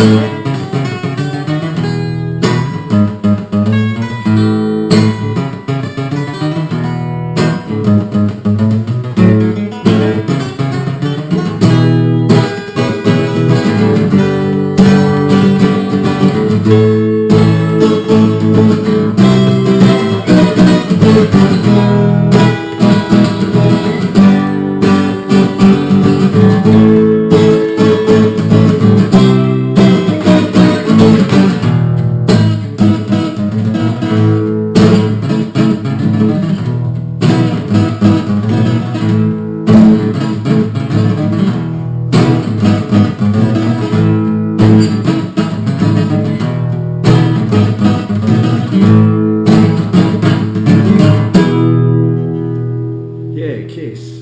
Thank kiss.